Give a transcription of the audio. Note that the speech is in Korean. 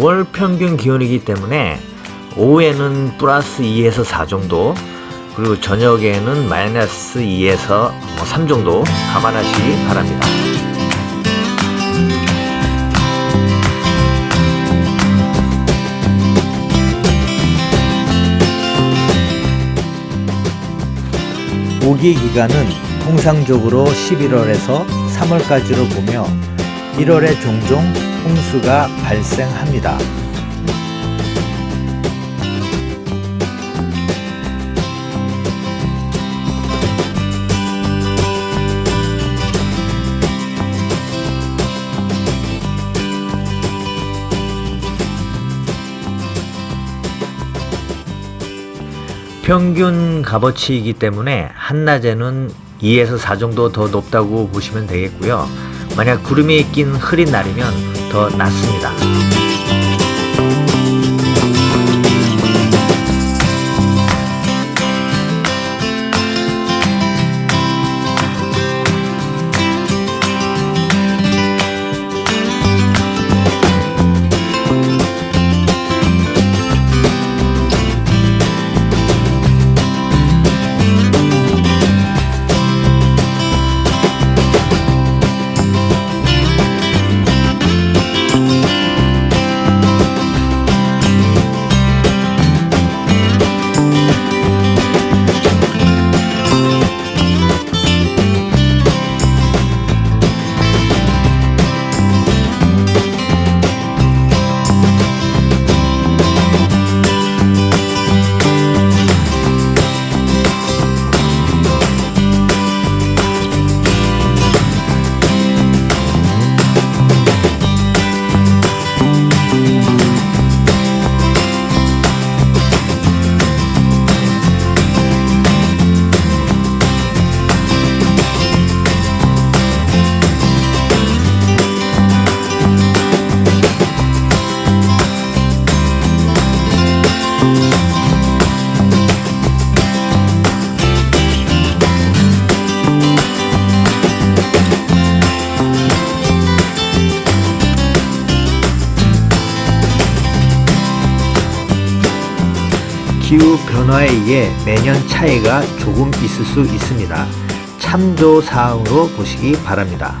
월 평균 기온이기 때문에 오후에는 플러스 2에서 4 정도 그리고 저녁에는 마이너스 2에서 3 정도 감안하시기 바랍니다. 우기 기간은 통상적으로 11월에서 3월까지로 보며 1월에 종종 홍수가 발생합니다. 평균 값어치이기 때문에 한낮에는 2에서 4 정도 더 높다고 보시면 되겠고요. 만약 구름이 낀 흐린 날이면 더 낮습니다. 기후 변화에 의해 매년 차이가 조금 있을 수 있습니다. 참조 사항으로 보시기 바랍니다.